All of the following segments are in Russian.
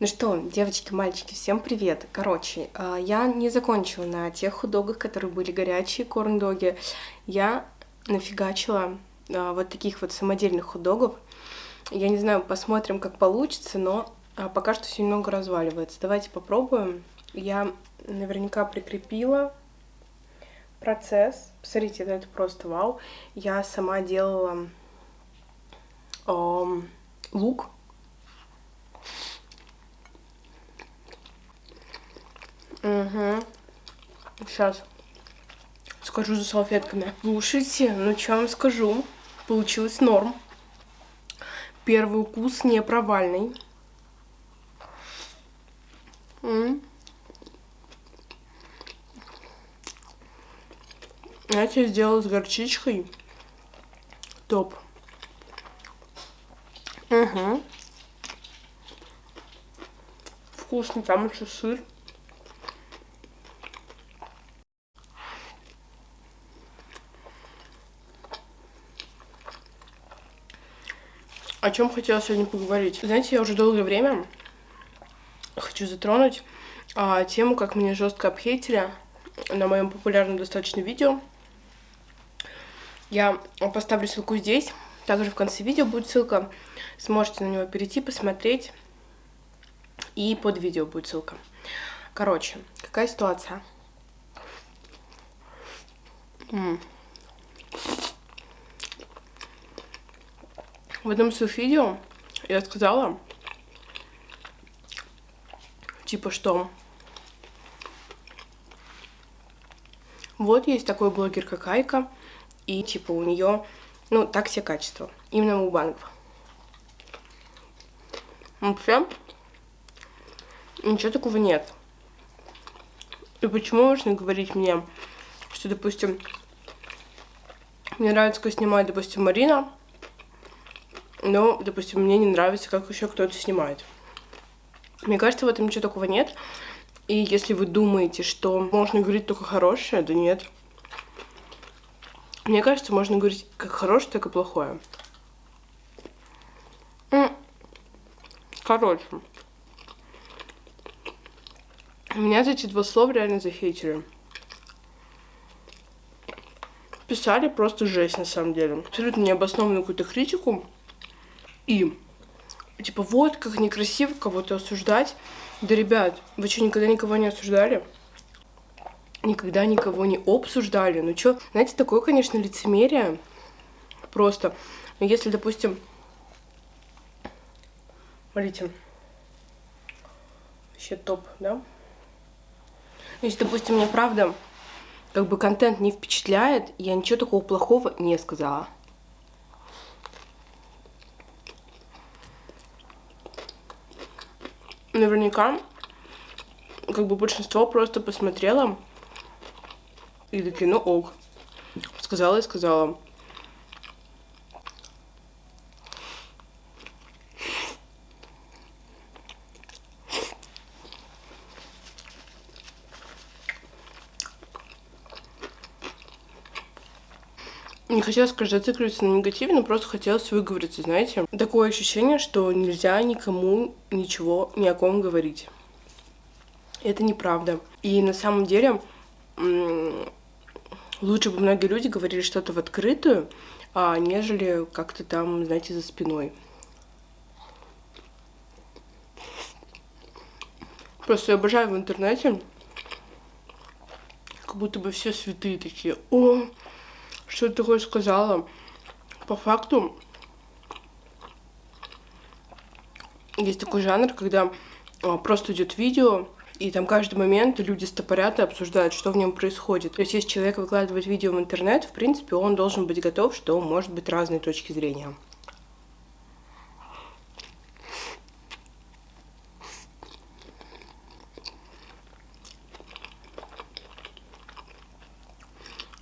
Ну что, девочки, мальчики, всем привет. Короче, а, я не закончила на тех худогах, которые были горячие, корн-доги. Я нафигачила а, вот таких вот самодельных худогов. Я не знаю, посмотрим, как получится, но а, пока что все немного разваливается. Давайте попробуем. Я наверняка прикрепила процесс. Посмотрите, это просто вау. Я сама делала эм, лук Угу. Сейчас скажу за салфетками. Слушайте, ну что вам скажу. Получилось норм. Первый укус не провальный. М Знаете, я сделала с горчичкой. Топ. Угу. Вкусно, там еще сыр. О чем хотела сегодня поговорить. Знаете, я уже долгое время хочу затронуть а, тему, как меня жестко обхейтили на моем популярном достаточно видео. Я поставлю ссылку здесь, также в конце видео будет ссылка, сможете на него перейти, посмотреть, и под видео будет ссылка. Короче, какая ситуация? М. В одном своих видео я сказала, типа, что вот есть такой блогер, как Айка, и, типа, у нее, ну, так все качества, именно мукбангов. Вообще, ничего такого нет. И почему можно говорить мне, что, допустим, мне нравится, как снимает, допустим, Марина, но, допустим, мне не нравится, как еще кто-то снимает. Мне кажется, в этом ничего такого нет. И если вы думаете, что можно говорить только хорошее, да нет. Мне кажется, можно говорить как хорошее, так и плохое. Короче. Меня за эти два слова реально захейтили. Писали просто жесть, на самом деле. Абсолютно необоснованную какую-то критику. И, типа, вот как некрасиво кого-то осуждать. Да, ребят, вы что, никогда никого не осуждали? Никогда никого не обсуждали? Ну что, знаете, такое, конечно, лицемерие. Просто. Если, допустим, смотрите, вообще топ, да? Если, допустим, мне правда, как бы контент не впечатляет, я ничего такого плохого не сказала. Наверняка как бы большинство просто посмотрело и такие, ну ок. Сказала и сказала. Не хотелось, конечно, зацикливаться на негативе, но просто хотелось выговориться, знаете. Такое ощущение, что нельзя никому ничего ни о ком говорить. Это неправда. И на самом деле лучше бы многие люди говорили что-то в открытую, а, нежели как-то там, знаете, за спиной. Просто я обожаю в интернете, как будто бы все святые такие. О, что ты такое сказала. По факту, есть такой жанр, когда а, просто идет видео, и там каждый момент люди стопорят и обсуждают, что в нем происходит. То есть, если человек выкладывает видео в интернет, в принципе, он должен быть готов, что может быть разные точки зрения.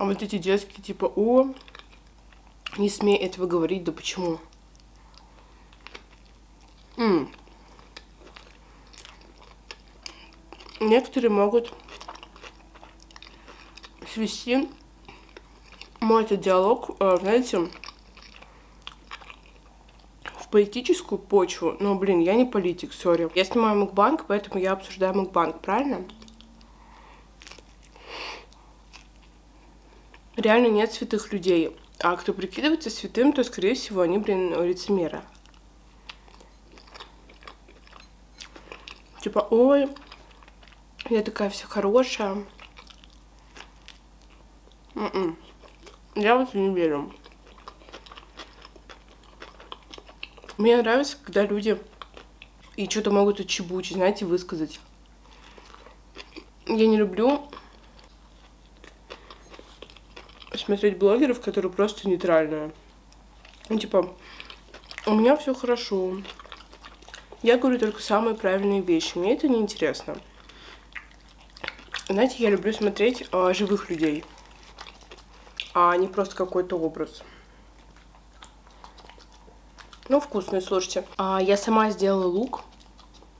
Вот эти детские, типа, о, не смей этого говорить, да почему? М -м. Некоторые могут свести мой этот диалог, э, знаете, в политическую почву, но, блин, я не политик, сори. Я снимаю мукбанк, поэтому я обсуждаю мукбанк, правильно? Реально нет святых людей. А кто прикидывается святым, то, скорее всего, они, блин, лицемеры. Типа, ой, я такая вся хорошая. М -м. Я вот не верю. Мне нравится, когда люди и что-то могут отчебучить, знаете, высказать. Я не люблю смотреть блогеров, которые просто нейтральные. Ну, типа, у меня все хорошо. Я говорю только самые правильные вещи. Мне это не интересно. Знаете, я люблю смотреть а, живых людей, а не просто какой-то образ. Ну, вкусный, слушайте. А, я сама сделала лук.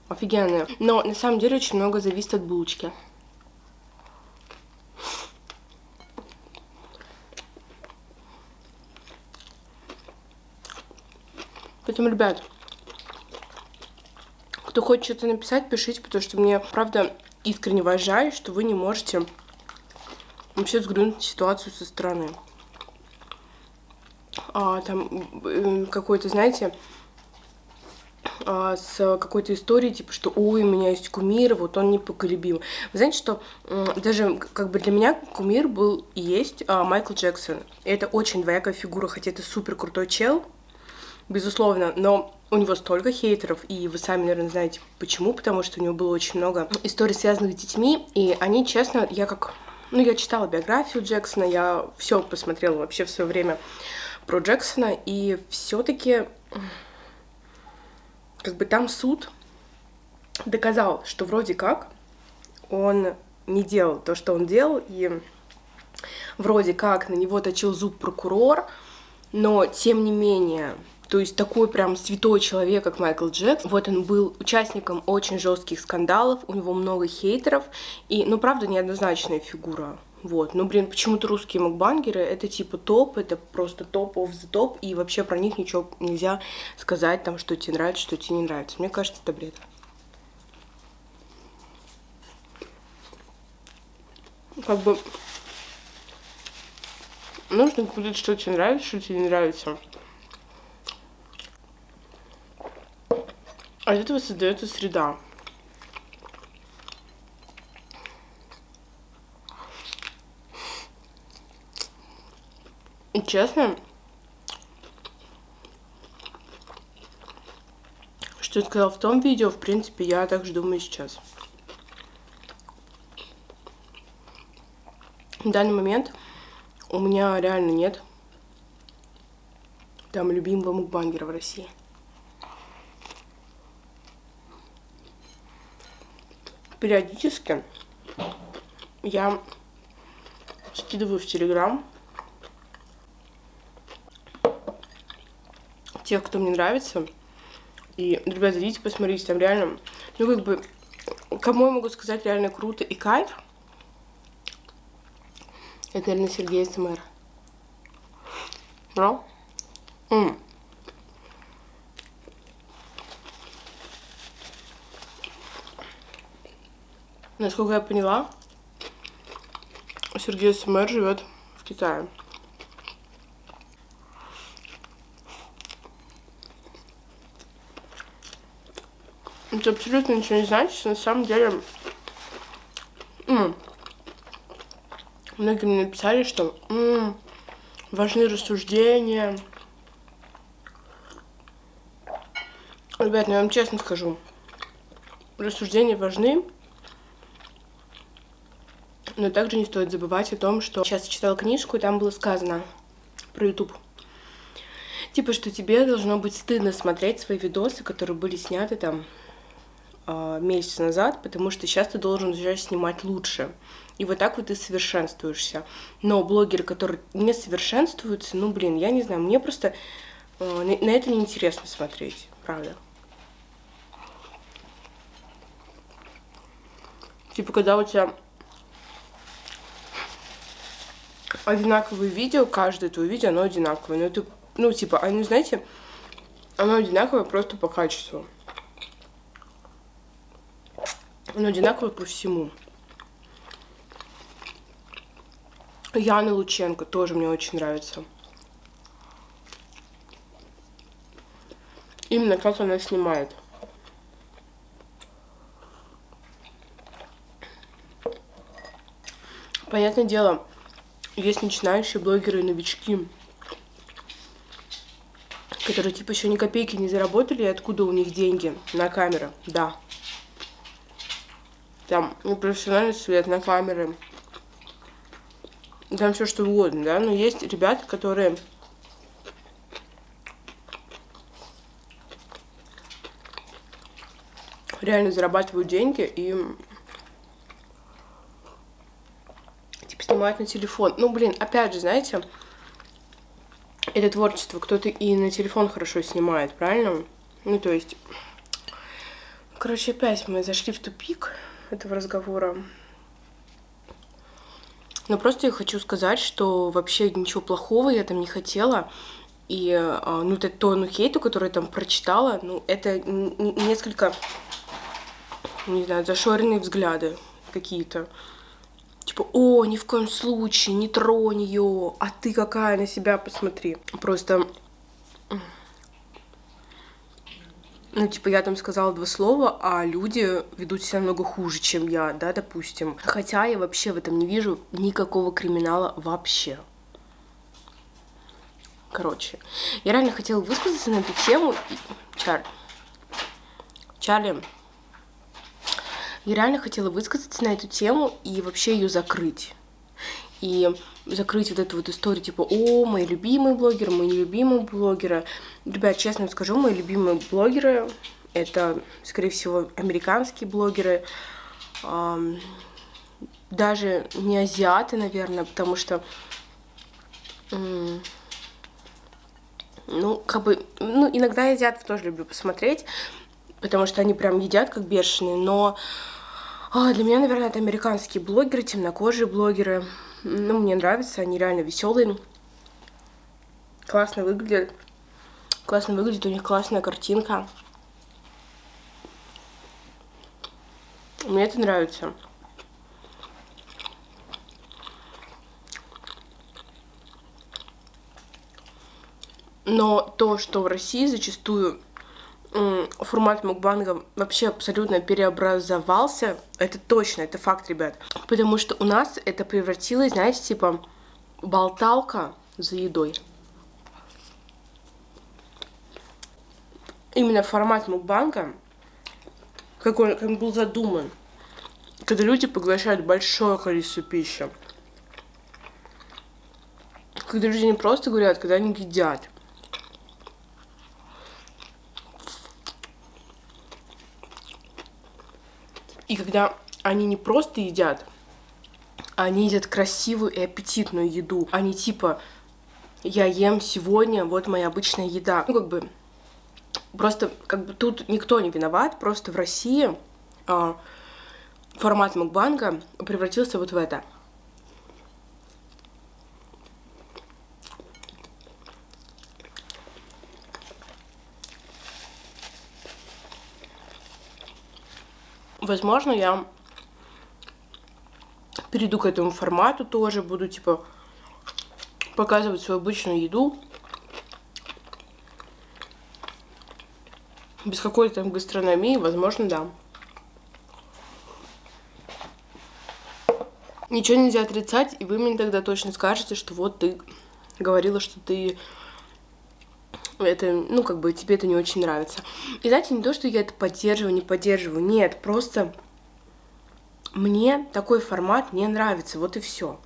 Офигенный. Но на самом деле очень много зависит от булочки. Поэтому, ребят, кто хочет что-то написать, пишите, потому что мне, правда, искренне уважаю, что вы не можете вообще взглянуть ситуацию со стороны а, там какой-то, знаете, а, с какой-то историей, типа, что ой, у меня есть кумир, вот он непоколебим. Вы знаете, что даже как бы для меня кумир был и есть а, Майкл Джексон. И это очень двоякая фигура, хотя это супер крутой чел, безусловно, но у него столько хейтеров, и вы сами, наверное, знаете почему, потому что у него было очень много историй, связанных с детьми, и они, честно, я как... Ну, я читала биографию Джексона, я все посмотрела вообще в свое время про Джексона, и все-таки как бы там суд доказал, что вроде как он не делал то, что он делал, и вроде как на него точил зуб прокурор, но тем не менее, то есть такой прям святой человек, как Майкл Джексон, вот он был участником очень жестких скандалов, у него много хейтеров, и, ну, правда, неоднозначная фигура вот, ну, блин, почему-то русские макбангеры это типа топ, это просто топ of the топ, и вообще про них ничего нельзя сказать, там, что тебе нравится, что тебе не нравится. Мне кажется, это бред. Как бы нужно говорить, что тебе нравится, что тебе не нравится. А из этого создается среда. И честно, что я сказала в том видео, в принципе, я также думаю сейчас. В данный момент у меня реально нет там любимого мукбангера в России. Периодически я скидываю в Телеграм тех, кто мне нравится. И, ребята, идите посмотрите, там реально, ну, как бы, кому я могу сказать реально круто и кайф, это, наверное, Сергей СМР. No? Mm. Насколько я поняла, Сергей СМР живет в Китае. Это абсолютно ничего не значит. На самом деле, м многие мне написали, что важны рассуждения. Ребят, ну я вам честно скажу, рассуждения важны, но также не стоит забывать о том, что сейчас я читала книжку, и там было сказано про YouTube. Типа, что тебе должно быть стыдно смотреть свои видосы, которые были сняты там а, месяц назад, потому что сейчас ты должен уже снимать лучше. И вот так вот ты совершенствуешься. Но блогеры, которые не совершенствуются, ну, блин, я не знаю, мне просто э, на, на это неинтересно смотреть, правда. Типа, когда у тебя одинаковые видео, каждое твое видео, оно одинаковое. Но это, ну, типа, они, знаете, Оно одинаковое просто по качеству. Оно одинаковое по всему. Яна Лученко тоже мне очень нравится. Именно как она снимает. Понятное дело, есть начинающие блогеры и новички, которые типа еще ни копейки не заработали, и откуда у них деньги на камеры, да. Там ну, профессиональный свет на камеры, там все что угодно, да, но есть ребята, которые реально зарабатывают деньги и снимают на телефон. Ну, блин, опять же, знаете, это творчество, кто-то и на телефон хорошо снимает, правильно? Ну, то есть, короче, опять мы зашли в тупик этого разговора. Но просто я хочу сказать, что вообще ничего плохого я там не хотела. И, а, ну, это то, ну, хейту, который я там прочитала, ну, это несколько, не знаю, зашоренные взгляды какие-то. Типа, о, ни в коем случае, не тронь ее, а ты какая на себя, посмотри. Просто ну, типа, я там сказала два слова, а люди ведут себя намного хуже, чем я, да, допустим. Хотя я вообще в этом не вижу никакого криминала вообще. Короче, я реально хотела высказаться на эту тему. Чарли. Чарли. Я реально хотела высказаться на эту тему и вообще ее закрыть. И закрыть вот эту вот историю, типа, о, мои любимые блогеры, мои нелюбимые блогеры. Ребят, честно скажу, мои любимые блогеры — это, скорее всего, американские блогеры, даже не азиаты, наверное, потому что, ну, как бы, ну, иногда азиатов тоже люблю посмотреть, потому что они прям едят как бешеные, но а, для меня, наверное, это американские блогеры, темнокожие блогеры, ну, мне нравится, они реально веселые. Классно выглядят. Классно выглядит, у них классная картинка. Мне это нравится. Но то, что в России зачастую формат мукбанга вообще абсолютно переобразовался. Это точно, это факт, ребят. Потому что у нас это превратилось, знаете, типа болталка за едой. Именно формат мукбанга, как он, как он был задуман, когда люди поглощают большое количество пищи. Когда люди не просто говорят, когда они едят. И когда они не просто едят, они едят красивую и аппетитную еду. Они типа, я ем сегодня, вот моя обычная еда. Ну, как бы, просто, как бы, тут никто не виноват, просто в России а, формат мукбанга превратился вот в это. Возможно, я перейду к этому формату тоже, буду, типа, показывать свою обычную еду. Без какой-то гастрономии, возможно, да. Ничего нельзя отрицать, и вы мне тогда точно скажете, что вот ты говорила, что ты это, ну, как бы тебе это не очень нравится. И знаете, не то, что я это поддерживаю, не поддерживаю, нет, просто мне такой формат не нравится, вот и все.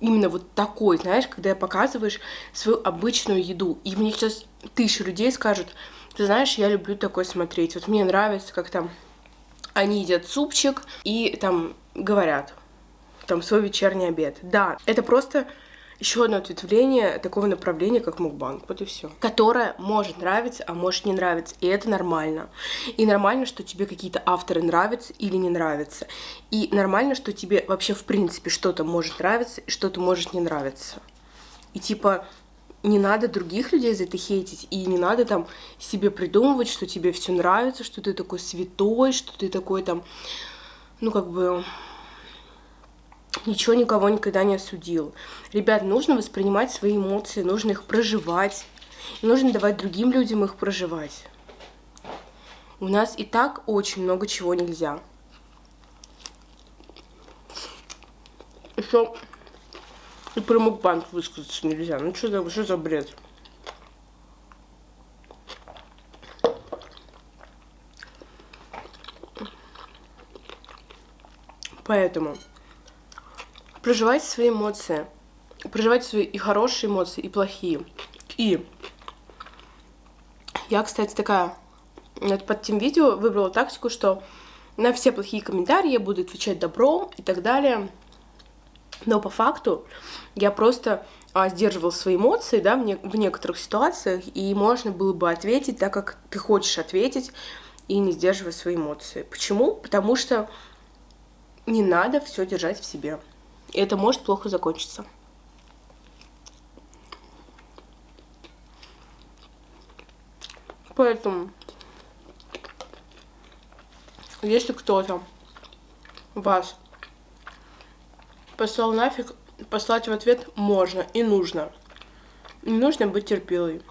Именно вот такой, знаешь, когда я показываешь свою обычную еду. И мне сейчас тысячи людей скажут, ты знаешь, я люблю такой смотреть. Вот мне нравится, как там они едят супчик и там говорят, там свой вечерний обед. Да, это просто еще одно ответвление такого направления, как мукбанг, вот и все. Которое может нравиться, а может не нравиться, и это нормально. И нормально, что тебе какие-то авторы нравятся или не нравятся. И нормально, что тебе вообще в принципе что-то может нравиться и что-то может не нравиться. И типа не надо других людей за это хейтить, и не надо там себе придумывать, что тебе все нравится, что ты такой святой, что ты такой там, ну, как бы, ничего никого никогда не осудил. Ребят, нужно воспринимать свои эмоции, нужно их проживать, нужно давать другим людям их проживать. У нас и так очень много чего нельзя. Еще и про мукбанк высказаться нельзя. Ну что за, что за бред? Поэтому проживайте свои эмоции. Проживайте свои и хорошие эмоции, и плохие. И я, кстати, такая под тем видео выбрала тактику, что на все плохие комментарии я буду отвечать добром и так далее. Но по факту я просто а, сдерживал свои эмоции, да, в, не в некоторых ситуациях, и можно было бы ответить так, как ты хочешь ответить, и не сдерживая свои эмоции. Почему? Потому что не надо все держать в себе. И это может плохо закончиться. Поэтому, если кто-то вас послал нафиг, послать в ответ можно и нужно. Не нужно быть терпилой.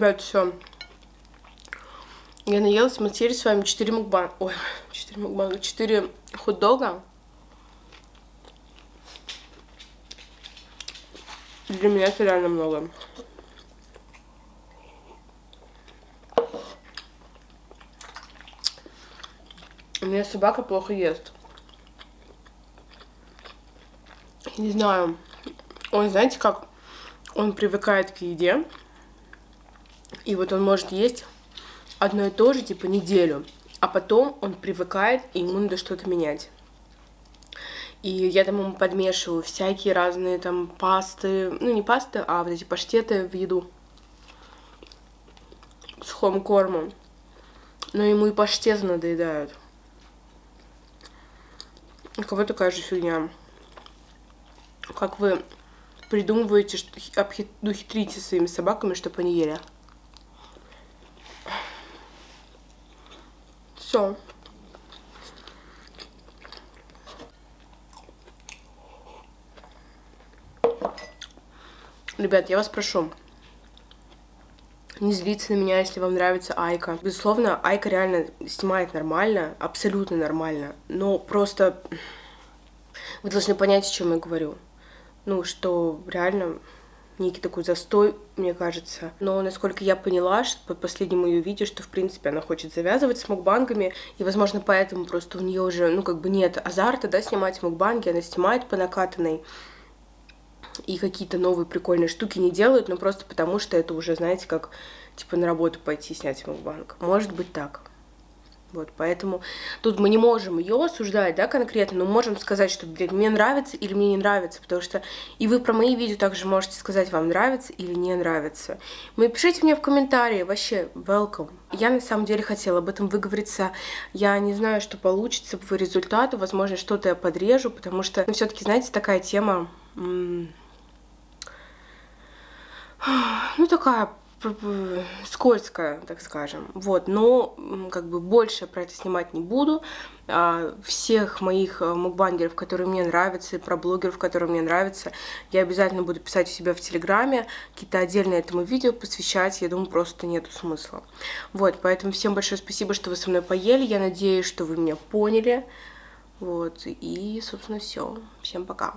Ребят, все. Я наелась, мы съели с вами 4 мукбанга. Ой, 4 мукбанга, 4 хот-дога. Для меня это реально много. У меня собака плохо ест. Не знаю. Он, знаете, как он привыкает к еде. И вот он может есть одно и то же, типа, неделю. А потом он привыкает, и ему надо что-то менять. И я там ему подмешиваю всякие разные там пасты, ну не пасты, а вот эти паштеты в еду с хом-кормом. Но ему и паштеты надоедают. У кого такая же фигня? Как вы придумываете, что обхит... ну, своими собаками, чтобы они ели? Все. Ребят, я вас прошу, не злиться на меня, если вам нравится Айка. Безусловно, Айка реально снимает нормально, абсолютно нормально. Но просто вы должны понять, о чем я говорю. Ну, что реально некий такой застой, мне кажется. Но, насколько я поняла, что по последнему ее видео, что, в принципе, она хочет завязывать с мукбангами, и, возможно, поэтому просто у нее уже, ну, как бы нет азарта, да, снимать мукбанги, она снимает по накатанной, и какие-то новые прикольные штуки не делают, но просто потому, что это уже, знаете, как, типа, на работу пойти снять мукбанг. Может быть так. Вот, поэтому тут мы не можем ее осуждать, да, конкретно, но можем сказать, что, блин, мне нравится или мне не нравится, потому что и вы про мои видео также можете сказать, вам нравится или не нравится. Вы пишите мне в комментарии, вообще, welcome. Я на самом деле хотела об этом выговориться, я не знаю, что получится по результату, возможно, что-то я подрежу, потому что, ну, все таки знаете, такая тема, ну, такая скользкая, так скажем. Вот, но как бы больше про это снимать не буду. А, всех моих э, мукбангеров, которые мне нравятся, и про блогеров, которые мне нравятся, я обязательно буду писать у себя в Телеграме, какие-то отдельные этому видео посвящать, я думаю, просто нету смысла. Вот, поэтому всем большое спасибо, что вы со мной поели, я надеюсь, что вы меня поняли. Вот, и, собственно, все. Всем пока.